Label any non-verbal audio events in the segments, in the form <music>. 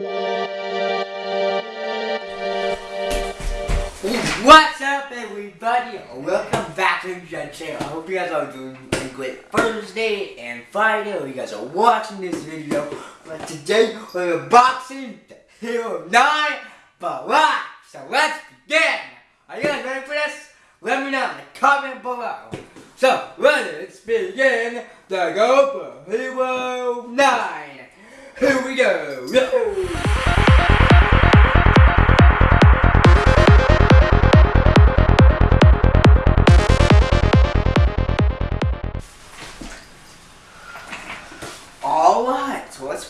What's up everybody? Welcome back to the channel. I hope you guys are doing great Thursday and Friday you guys are watching this video. But today we're boxing the Hero 9 Barrage. So let's begin. Are you guys ready for this? Let me know in the comment below. So let's begin the GoPro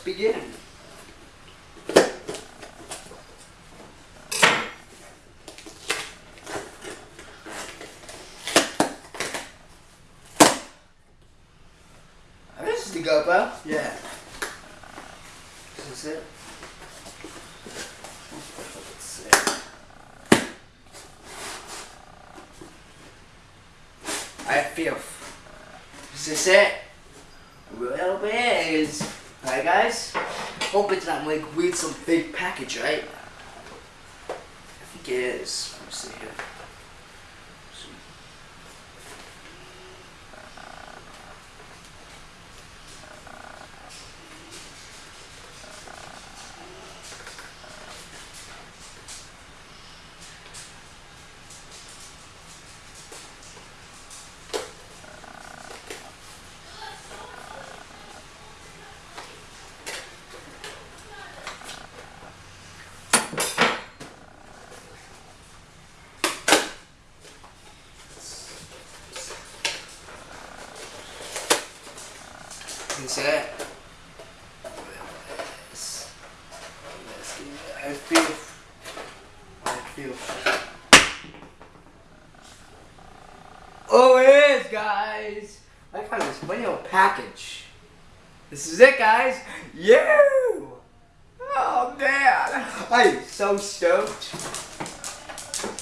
let's begin. This is the GoPro. Yeah. This is it. Let's see. I feel. Is this it? Well, it is. Alright, guys. Hope it's not like weird, some fake package, right? I think it is. Let me see here. That? Yes. Yes, I feel. I feel. Oh, it is, guys. I got this little package. This is it, guys. You. Oh man, I'm so stoked.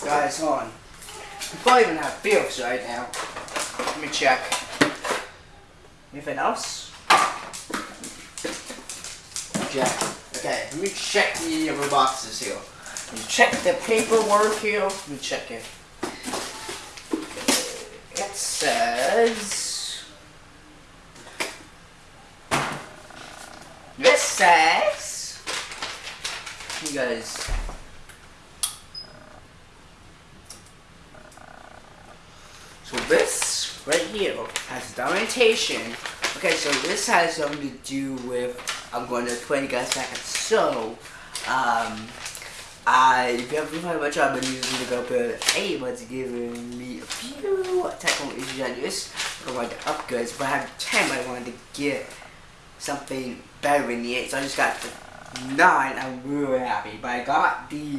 Guys, hold on. I probably even have feels right now. Let me check. Anything else? Check. Okay, let me check the other boxes here. Let me check the paperwork here. Let me check it. It says. This says. You guys. So this right here has documentation. Okay, so this has something to do with I'm going to explain you guys back. So, um, I if you haven't heard much, I've been using the GoPro 8, but it's giving me a few technical issues on this. I wanted to upgrade, but I have 10, but I wanted to get something better than the 8, so I just got the 9. I'm really happy, but I got the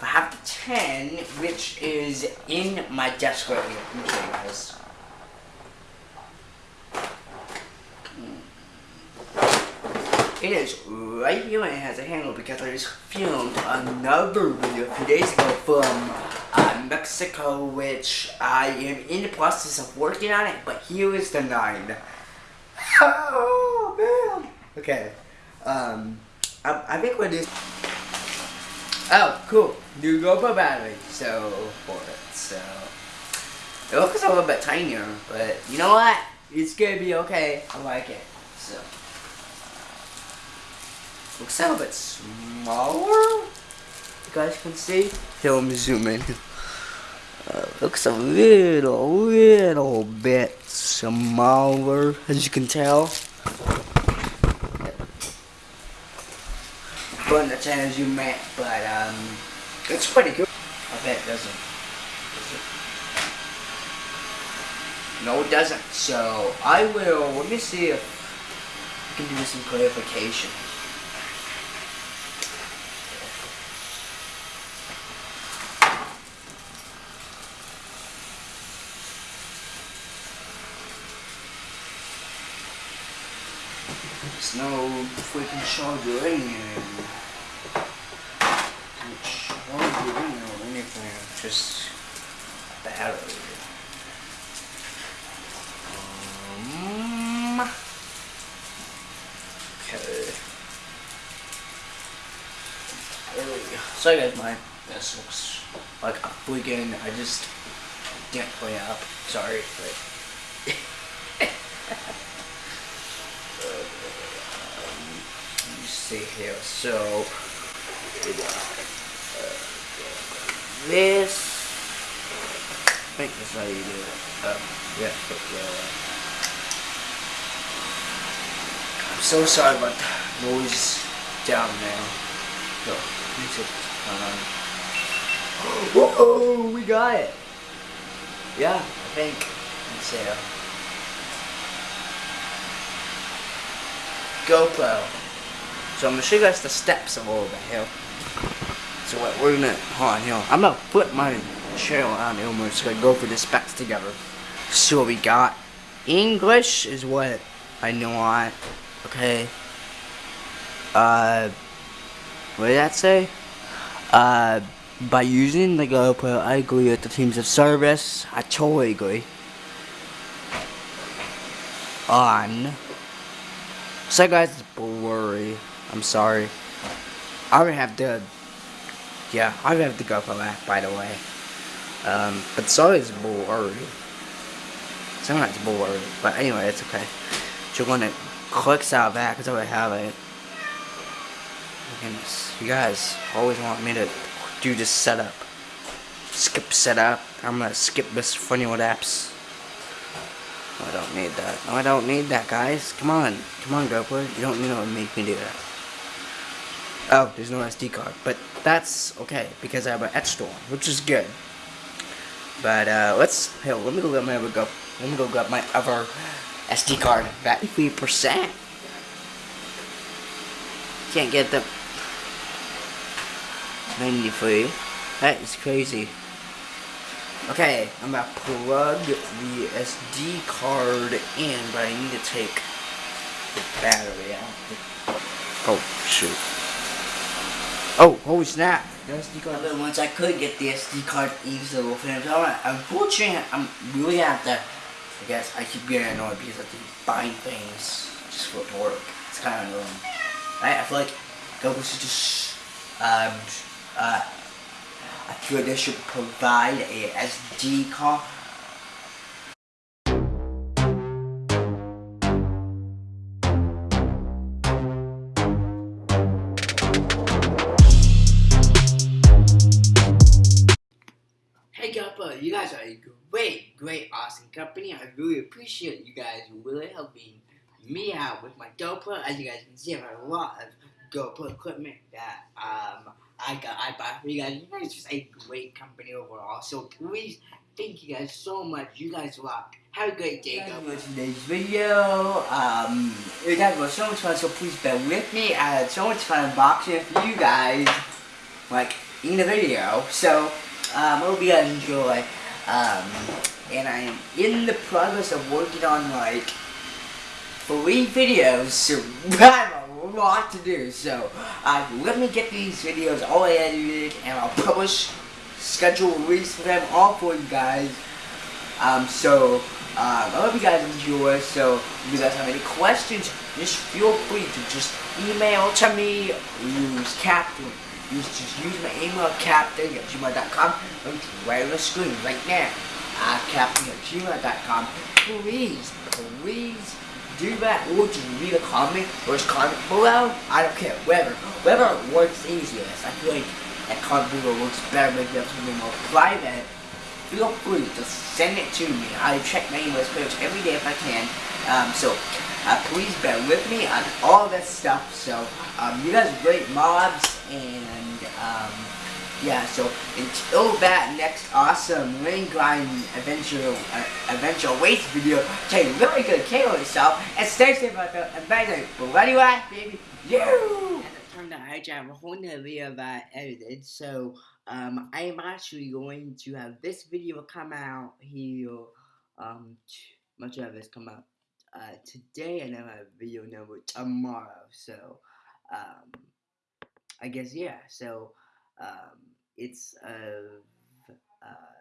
I have the 10, which is in my desk right here. Guys. Is right here and it has a handle because I just filmed another video a few days ago from uh, Mexico which I am in the process of working on it but here is the 9. Oh man! Okay, um, I, I think what this Oh, cool. New GoPro battery. So, for it. So, it looks a little bit tinier, but you know what? It's gonna be okay. I like it. So, looks a little bit smaller. You guys can see. Here, let me zoom in. Uh, looks a little, little bit smaller, as you can tell. But the channel you met, but um, it's pretty good. I bet it doesn't. Does it? No, it doesn't. So I will. Let me see if I can do some clarification. No freaking charger in here. No charger in there or anything. Just battery. Um, okay. Sorry guys, my this looks like a freaking. I just didn't it up. Sorry, but. <laughs> um, let me see here. So, this. I think that's how you do it. Um, yeah, put I'm so sorry about the noise down there. So, music on. Whoa, we got it. Yeah, I think. Let's see. GoPro. So I'm gonna show you guys the steps a little bit here. So what we're gonna hold on here. I'm gonna put my chair on here we're just gonna go through the specs together. So what we got English is what I know on. Okay. Uh what did that say? Uh by using the GoPro, I agree with the teams of service. I totally agree. On. So guys, blurry. I'm sorry. I would have to. Yeah, I would have to go for that, by the way. Um, but sorry, it's blurry. Sometimes blurry, but anyway, it's okay. So you're gonna click out back because I would have it. Goodness, you guys always want me to do this setup. Skip setup. I'm gonna skip this funny old apps. I don't need that. No, I don't need that, guys. Come on. Come on, GoPro. You don't need to make me do that. Oh, there's no SD card. But that's okay, because I have an etch store, which is good. But, uh, let's... Hell, let me go get my other go. Let me go get my other SD card. Battery 3%. Can't get the... 93. That is crazy. Okay, I'm gonna plug the SD card in, but I need to take the battery out. Oh, shoot. Oh, holy snap. The SD card. But once I could get the SD card easily finished, alright, unfortunately, I'm really have to, I guess, I keep getting annoyed because I keep buying things just for work. It's kind of annoying. Right, I feel like Google should just, um, uh, I feel they should provide a SD card. Guys are a great, great, awesome company. I really appreciate you guys really helping me out with my GoPro. As you guys can see, I have a lot of GoPro equipment that um I got I bought for you guys. You guys are just a great company overall. So please thank you guys so much. You guys rock. Have a great day. You for today's video. Um you guys were so much fun, so please bear with me. I had so much fun unboxing for you guys. Like in the video. So um, I hope you guys enjoy. Um, and I am in the progress of working on like three videos, so <laughs> I have a lot to do. So uh, let me get these videos all edited, and I'll publish, schedule release for them all for you guys. Um, so uh, I hope you guys enjoy. So if you guys have any questions, just feel free to just email to me. Use Captain. Use just use my email captain at gmail.com. Right on the screen right now. Uh, captain at gmail.com. Please, please do that or just read a comment or just comment below. I don't care. Whatever. Whatever works easiest. I feel like that comment below works better make it something more private. Feel free to send it to me. I check my emails pretty much every day if I can. Um, so uh, please bear with me on all this stuff. So um, you guys great mobs and um, yeah, so until that next awesome ring grind adventure uh, adventure waste video, take really good care of yourself and stay safe out there. And bye, but what do you want, baby? You. Turn the high jam, a whole nother video that I edited. So um, I am actually going to have this video come out here. Um, much of this come out uh, today, and I have a video number tomorrow. So um. I guess yeah. So um, it's of uh,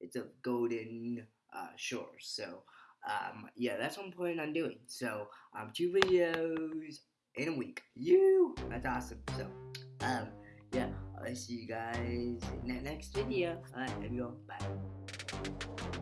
it's of golden uh, shores. So um, yeah, that's what I'm planning on doing. So um, two videos in a week. You, that's awesome. So um, yeah, I'll see you guys in the next video. Everyone, bye.